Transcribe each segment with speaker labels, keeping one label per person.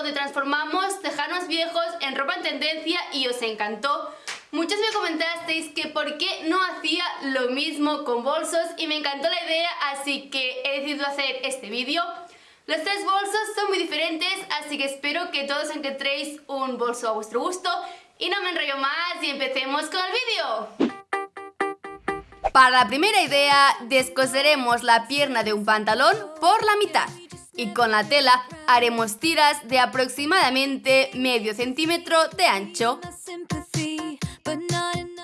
Speaker 1: donde transformamos tejanos viejos en ropa en tendencia y os encantó. Muchos me comentasteis que por qué no hacía lo mismo con bolsos y me encantó la idea, así que he decidido hacer este vídeo. Los tres bolsos son muy diferentes, así que espero que todos encontréis un bolso a vuestro gusto. Y no me enrollo más y empecemos con el vídeo.
Speaker 2: Para la primera idea, descoseremos la pierna de un pantalón por la mitad y con la tela haremos tiras de aproximadamente medio centímetro de ancho.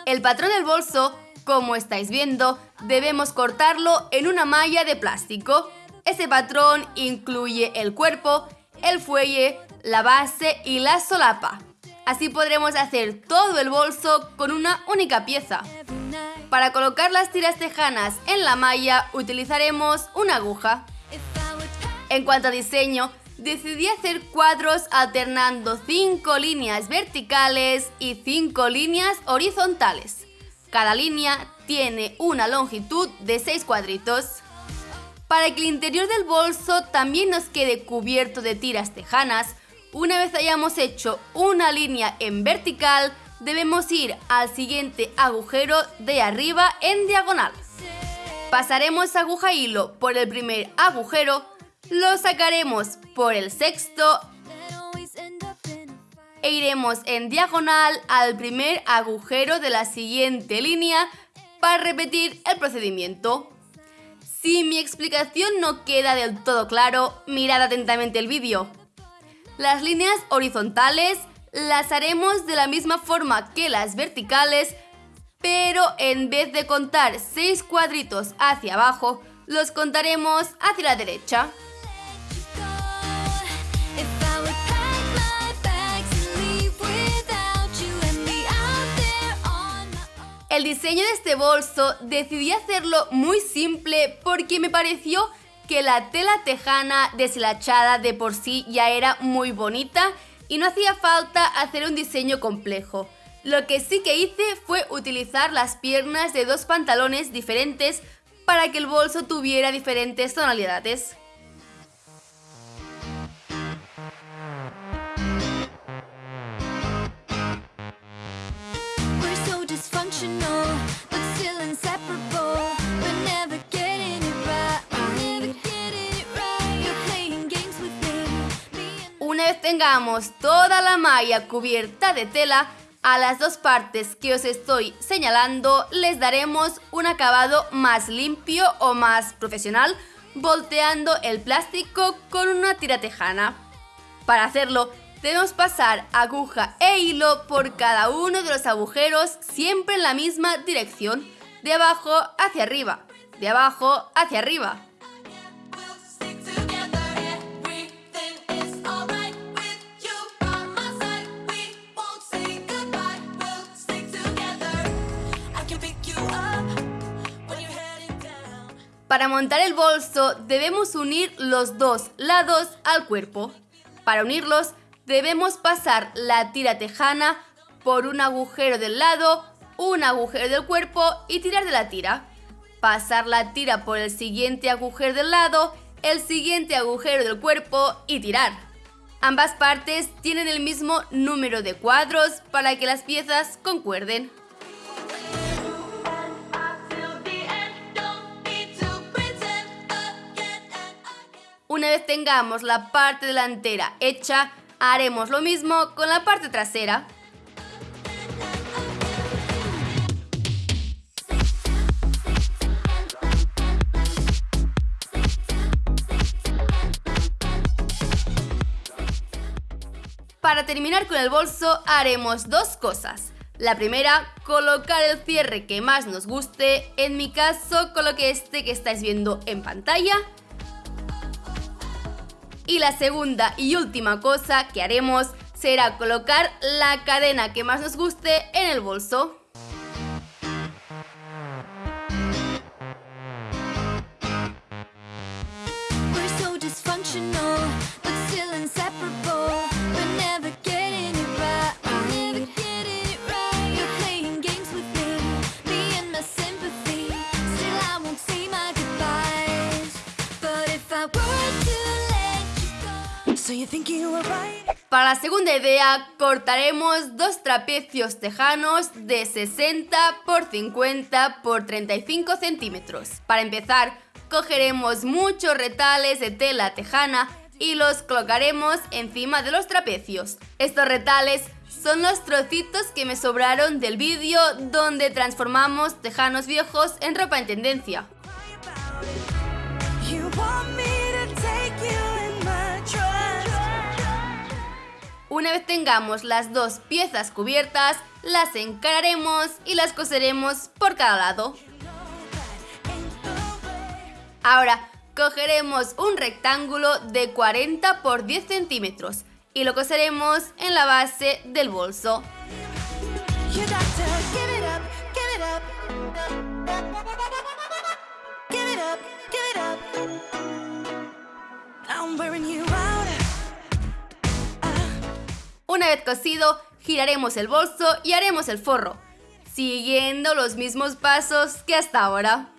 Speaker 2: El patrón del bolso, como estáis viendo, debemos cortarlo en una malla de plástico. Ese patrón incluye el cuerpo, el fuelle, la base y la solapa. Así podremos hacer todo el bolso con una única pieza. Para colocar las tiras tejanas en la malla utilizaremos una aguja. En cuanto a diseño, decidí hacer cuadros alternando 5 líneas verticales y 5 líneas horizontales. Cada línea tiene una longitud de 6 cuadritos. Para que el interior del bolso también nos quede cubierto de tiras tejanas, una vez hayamos hecho una línea en vertical, debemos ir al siguiente agujero de arriba en diagonal. Pasaremos aguja hilo por el primer agujero, lo sacaremos por el sexto e iremos en diagonal al primer agujero de la siguiente línea para repetir el procedimiento. Si mi explicación no queda del todo claro, mirad atentamente el vídeo. Las líneas horizontales las haremos de la misma forma que las verticales, pero en vez de contar 6 cuadritos hacia abajo, los contaremos hacia la derecha. El diseño de este bolso decidí hacerlo muy simple porque me pareció que la tela tejana deshilachada de por sí ya era muy bonita y no hacía falta hacer un diseño complejo. Lo que sí que hice fue utilizar las piernas de dos pantalones diferentes para que el bolso tuviera diferentes tonalidades. Vez tengamos toda la malla cubierta de tela, a las dos partes que os estoy señalando les daremos un acabado más limpio o más profesional volteando el plástico con una tira tejana. Para hacerlo debemos pasar aguja e hilo por cada uno de los agujeros siempre en la misma dirección, de abajo hacia arriba, de abajo hacia arriba. Para montar el bolso debemos unir los dos lados al cuerpo. Para unirlos debemos pasar la tira tejana por un agujero del lado, un agujero del cuerpo y tirar de la tira. Pasar la tira por el siguiente agujero del lado, el siguiente agujero del cuerpo y tirar. Ambas partes tienen el mismo número de cuadros para que las piezas concuerden. Una vez tengamos la parte delantera hecha, haremos lo mismo con la parte trasera. Para terminar con el bolso haremos dos cosas. La primera, colocar el cierre que más nos guste, en mi caso coloqué este que estáis viendo en pantalla y la segunda y última cosa que haremos será colocar la cadena que más nos guste en el bolso. Para la segunda idea, cortaremos dos trapecios tejanos de 60 por 50 por 35 centímetros. Para empezar, cogeremos muchos retales de tela tejana y los colocaremos encima de los trapecios. Estos retales son los trocitos que me sobraron del vídeo donde transformamos tejanos viejos en ropa en tendencia. Una vez tengamos las dos piezas cubiertas, las encararemos y las coseremos por cada lado. Ahora, cogeremos un rectángulo de 40 por 10 centímetros y lo coseremos en la base del bolso. Una vez cosido, giraremos el bolso y haremos el forro, siguiendo los mismos pasos que hasta ahora.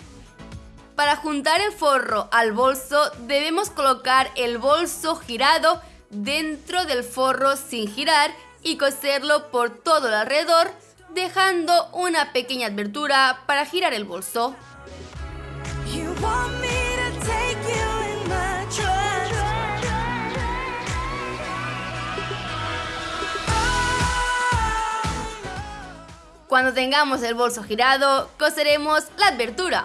Speaker 2: Para juntar el forro al bolso debemos colocar el bolso girado dentro del forro sin girar y coserlo por todo el alrededor, dejando una pequeña abertura para girar el bolso. Cuando tengamos el bolso girado, coseremos la abertura.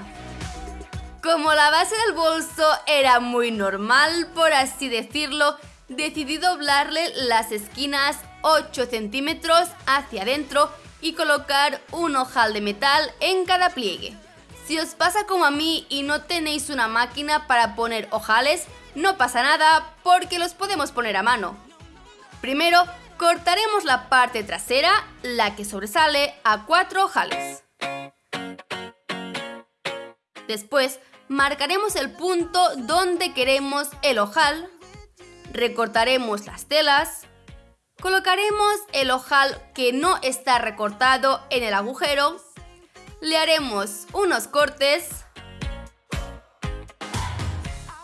Speaker 2: Como la base del bolso era muy normal, por así decirlo, decidí doblarle las esquinas 8 centímetros hacia adentro y colocar un ojal de metal en cada pliegue. Si os pasa como a mí y no tenéis una máquina para poner ojales, no pasa nada porque los podemos poner a mano. Primero, cortaremos la parte trasera, la que sobresale, a cuatro ojales. Después, marcaremos el punto donde queremos el ojal recortaremos las telas, colocaremos el ojal que no está recortado en el agujero, le haremos unos cortes,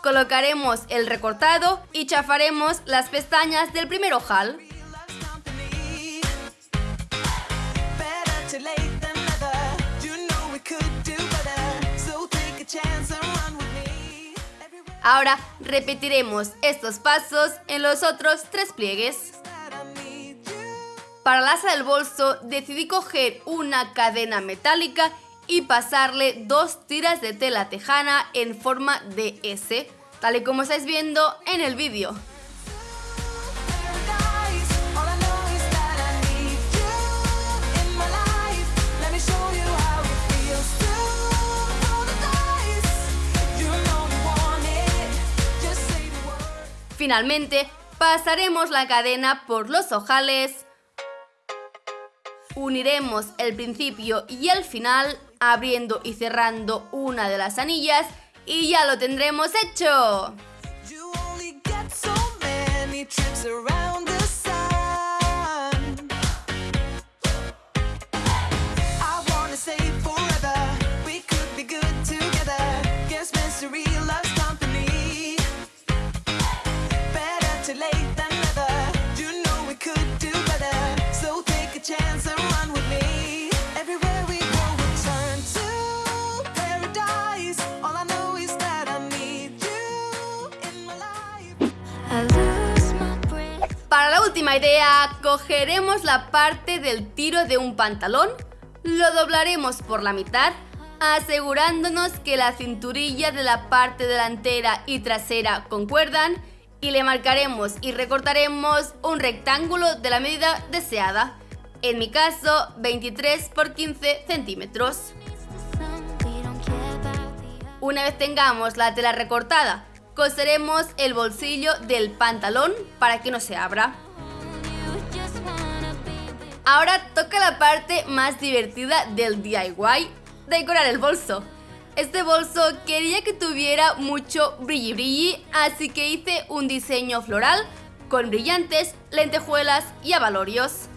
Speaker 2: colocaremos el recortado y chafaremos las pestañas del primer ojal. Ahora repetiremos estos pasos en los otros tres pliegues. Para la asa del bolso decidí coger una cadena metálica y pasarle dos tiras de tela tejana en forma de S, tal y como estáis viendo en el vídeo. Finalmente, pasaremos la cadena por los ojales, uniremos el principio y el final abriendo y cerrando una de las anillas y ya lo tendremos hecho. Última idea, cogeremos la parte del tiro de un pantalón, lo doblaremos por la mitad, asegurándonos que la cinturilla de la parte delantera y trasera concuerdan y le marcaremos y recortaremos un rectángulo de la medida deseada, en mi caso 23 por 15 centímetros. Una vez tengamos la tela recortada coseremos el bolsillo del pantalón para que no se abra. Ahora toca la parte más divertida del DIY, decorar el bolso. Este bolso quería que tuviera mucho brilli brilli, así que hice un diseño floral con brillantes, lentejuelas y abalorios.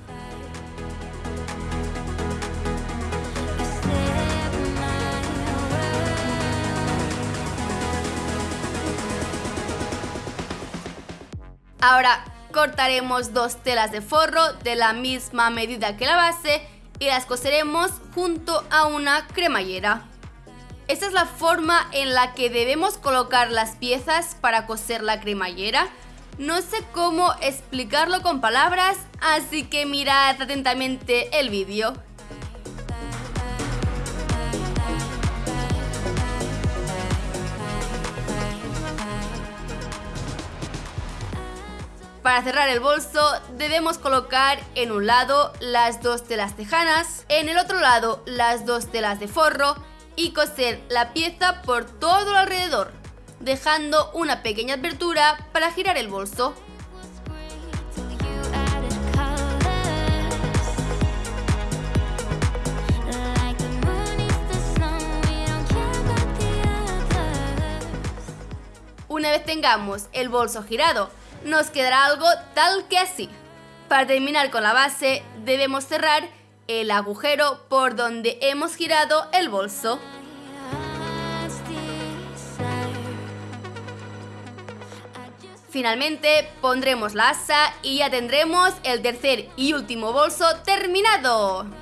Speaker 2: Ahora, cortaremos dos telas de forro de la misma medida que la base y las coseremos junto a una cremallera. Esta es la forma en la que debemos colocar las piezas para coser la cremallera. No sé cómo explicarlo con palabras, así que mirad atentamente el vídeo. Para cerrar el bolso debemos colocar en un lado las dos telas tejanas, en el otro lado las dos telas de forro y coser la pieza por todo alrededor, dejando una pequeña abertura para girar el bolso. Una vez tengamos el bolso girado nos quedará algo tal que así. Para terminar con la base debemos cerrar el agujero por donde hemos girado el bolso. Finalmente pondremos la asa y ya tendremos el tercer y último bolso terminado.